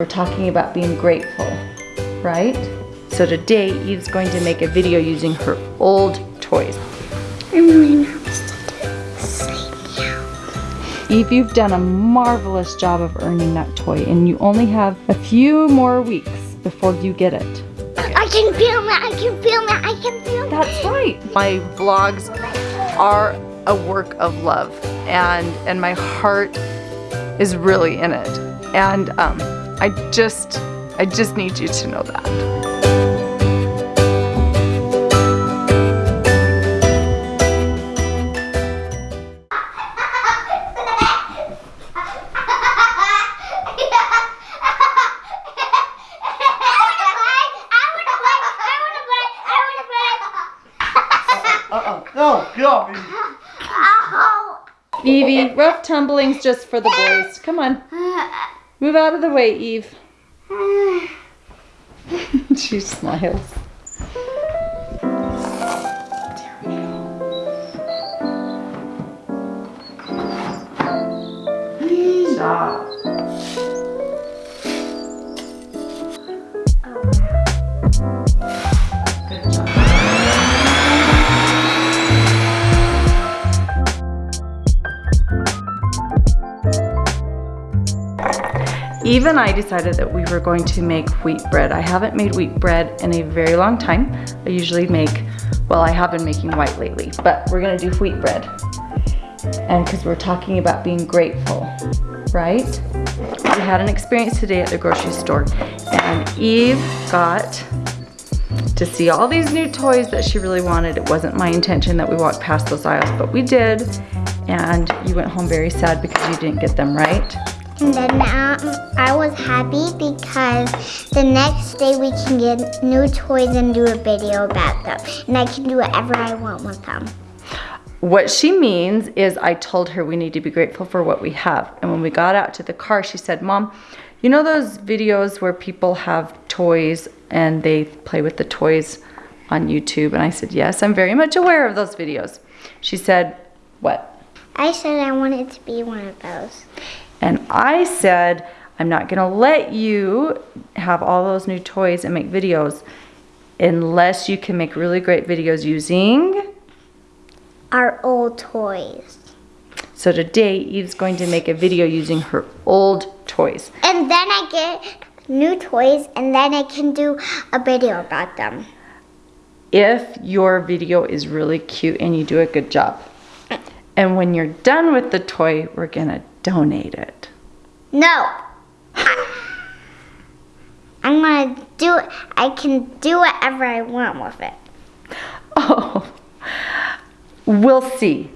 We're talking about being grateful, right? So today Eve's going to make a video using her old toys. Eve, you've done a marvelous job of earning that toy and you only have a few more weeks before you get it. I can feel it. I can feel it. I can feel it. That's right. My vlogs are a work of love and and my heart is really in it. And um, I just I just need you to know that. Uh-uh. Oh, God. Evie, rough tumbling's just for the boys. Come on. Move out of the way, Eve. she smiles. Eve and I decided that we were going to make wheat bread. I haven't made wheat bread in a very long time. I usually make, well, I have been making white lately, but we're gonna do wheat bread. And because we're talking about being grateful, right? We had an experience today at the grocery store and Eve got to see all these new toys that she really wanted. It wasn't my intention that we walked past those aisles, but we did. And you went home very sad because you didn't get them, right? And then um, I was happy because the next day we can get new toys and do a video about them. And I can do whatever I want with them. What she means is I told her we need to be grateful for what we have. And when we got out to the car, she said, Mom, you know those videos where people have toys and they play with the toys on YouTube? And I said, Yes, I'm very much aware of those videos. She said, What? I said I wanted to be one of those. And I said, I'm not gonna let you have all those new toys and make videos unless you can make really great videos using. Our old toys. So today, Eve's going to make a video using her old toys. And then I get new toys and then I can do a video about them. If your video is really cute and you do a good job. And when you're done with the toy, we're gonna donate it. No. I'm gonna do it. I can do whatever I want with it. Oh, we'll see.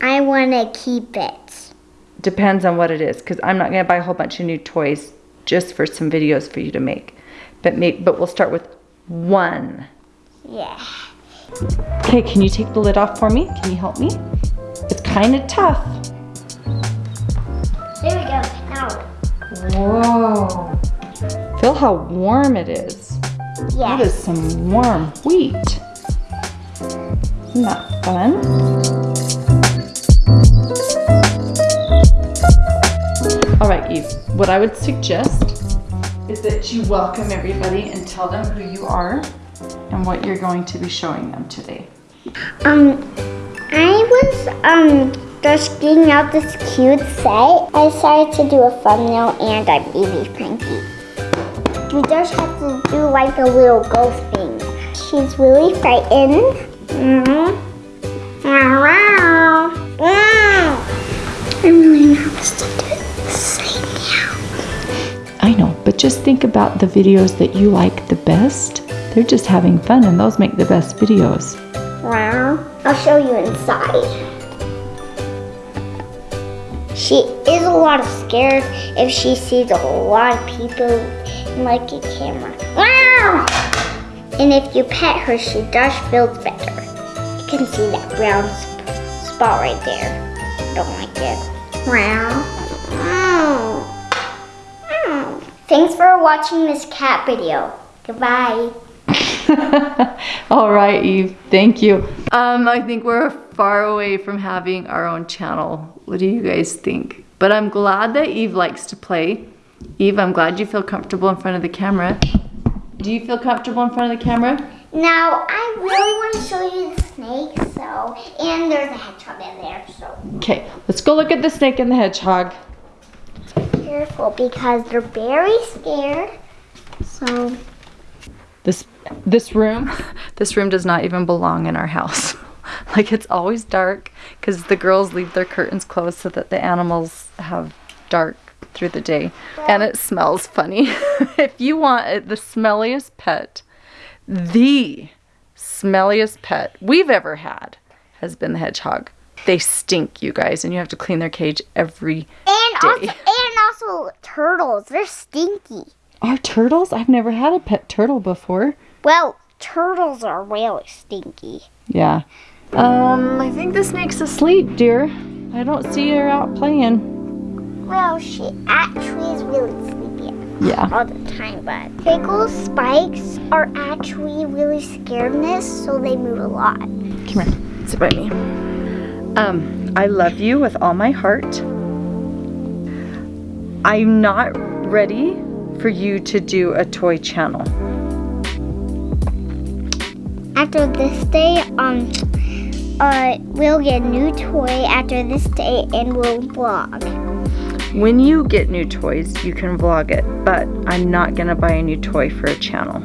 I wanna keep it. Depends on what it is, because I'm not gonna buy a whole bunch of new toys just for some videos for you to make. But may, but we'll start with one. Yeah. Okay, can you take the lid off for me? Can you help me? It's kind of tough. There we go. Now. Whoa. Feel how warm it is. That Yeah. is some warm wheat. Isn't that fun? All right, Eve, what I would suggest is that you welcome everybody and tell them who you are and what you're going to be showing them today. Um, I was um just getting out this cute set. I decided to do a thumbnail and I'm Evie Frankie. We just have to do like a little ghost thing. She's really frightened. Mm-hmm. Wow. Wow. I'm really nervous to do this right now. I know, but just think about the videos that you like the best. They're just having fun and those make the best videos. Wow. I'll show you inside. She is a lot of scared if she sees a lot of people like a camera. Wow! And if you pet her, she does feel better. You can see that brown sp- spot right there. Don't like it. Wow. Wow. Wow. Thanks for watching this cat video. Goodbye. All right, Eve. Thank you. Um, I think we're far away from having our own channel. What do you guys think? But I'm glad that Eve likes to play Eve, I'm glad you feel comfortable in front of the camera. Do you feel comfortable in front of the camera? Now, I really want to show you the snake, so, and there's a hedgehog in there, so Okay, let's go look at the snake and the hedgehog. careful because they're very scared. So, This this room, this room does not even belong in our house. like it's always dark because the girls leave their curtains closed so that the animals have dark through the day, and it smells funny. if you want it, the smelliest pet, the smelliest pet we've ever had has been the hedgehog. They stink, you guys, and you have to clean their cage every and Day. also, and also turtles, they're stinky. Are turtles? I've never had a pet turtle before. Well, turtles are really stinky. Yeah. Um, I think the snake's asleep, dear. I don't see her out playing. Well, she actually is really sleepy Yeah. all the time, but Pickle's spikes are actually really scaredness, so they move a lot. Come here. Sit by me. Um, I love you with all my heart. I'm not ready for you to do a toy channel. After this day, um, uh, we'll get a new toy after this day, and we'll vlog. When you get new toys, you can vlog it, but I'm not gonna buy a new toy for a channel.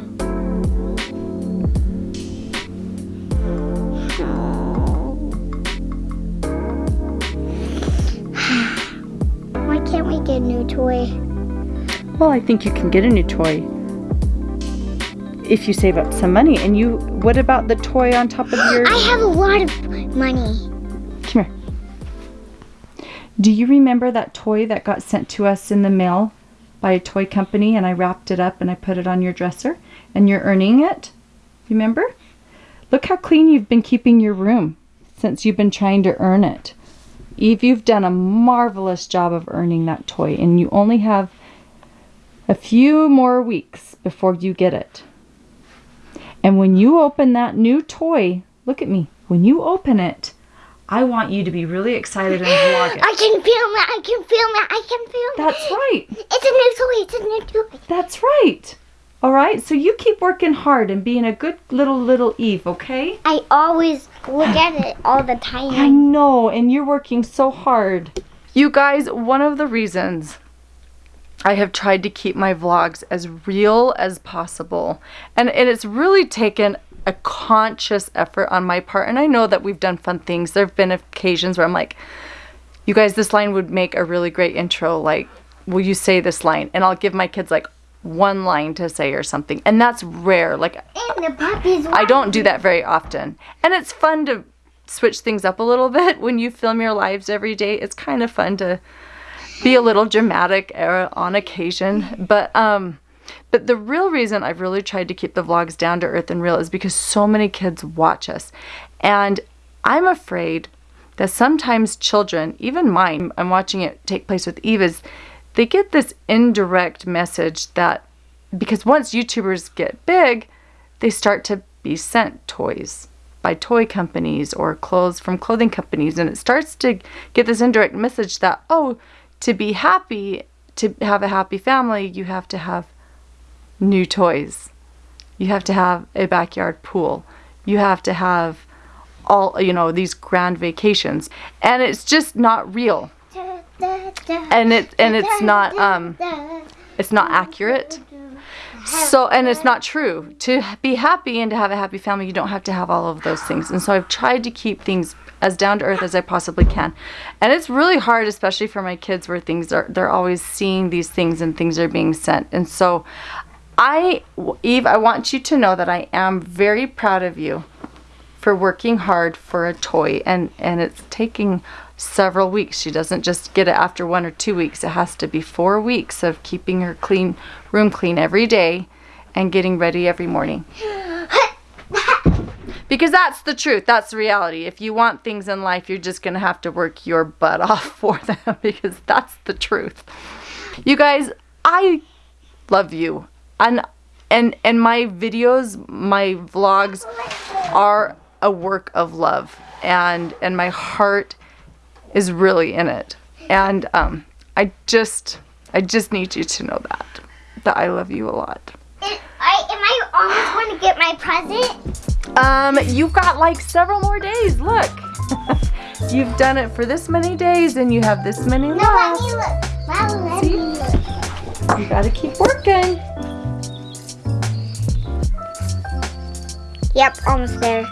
Why can't we get a new toy? Well, I think you can get a new toy if you save up some money. And you, what about the toy on top of your? I have a lot of money. Come here. Do you remember that toy that got sent to us in the mail by a toy company and I wrapped it up and I put it on your dresser and you're earning it? Remember? Look how clean you've been keeping your room since you've been trying to earn it. Eve, you've done a marvelous job of earning that toy and you only have a few more weeks before you get it. And when you open that new toy, look at me. When you open it, I want you to be really excited and vlog it. I can film it. I can film it. I can film it. That's right. It's a new toy. It's a new toy. That's right. All right. So you keep working hard and being a good little little Eve, okay? I always look at it all the time. I know, and you're working so hard. You guys, one of the reasons I have tried to keep my vlogs as real as possible, and, and it's really taken a conscious effort on my part. And I know that we've done fun things. There have been occasions where I'm like, you guys, this line would make a really great intro. Like, will you say this line? And I'll give my kids like one line to say or something. And that's rare. Like, And the puppies. I don't do that very often. And it's fun to switch things up a little bit when you film your lives every day. It's kind of fun to be a little dramatic uh, on occasion. But um but the real reason I've really tried to keep the vlogs down to earth and real is because so many kids watch us. And I'm afraid that sometimes children, even mine, I'm watching it take place with Eve, is they get this indirect message that because once YouTubers get big, they start to be sent toys by toy companies or clothes from clothing companies. And it starts to get this indirect message that, oh, to be happy, to have a happy family, you have to have new toys. You have to have a backyard pool. You have to have all, you know, these grand vacations. And it's just not real. And it and it's not um it's not accurate. So, and it's not true. To be happy and to have a happy family, you don't have to have all of those things. And so I've tried to keep things as down to earth as I possibly can. And it's really hard, especially for my kids, where things are, they're always seeing these things and things are being sent. And so I, Eve, I want you to know that I am very proud of you for working hard for a toy. And, and it's taking several weeks. She doesn't just get it after one or two weeks. It has to be four weeks of keeping her clean room clean every day and getting ready every morning. Because that's the truth. That's the reality. If you want things in life, you're just going to have to work your butt off for them because that's the truth. You guys, I love you. And and and my videos, my vlogs are a work of love and and my heart is really in it. And um I just I just need you to know that. That I love you a lot. Is- I, am I almost going to get my present? Um, you've got like several more days. Look. you've done it for this many days and you have this many No, let me look. Well, let See? me look. You gotta keep working. Yep, almost there.